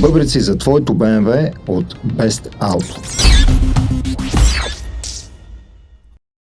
Бъбрици за твоето БМВ от Best Auto.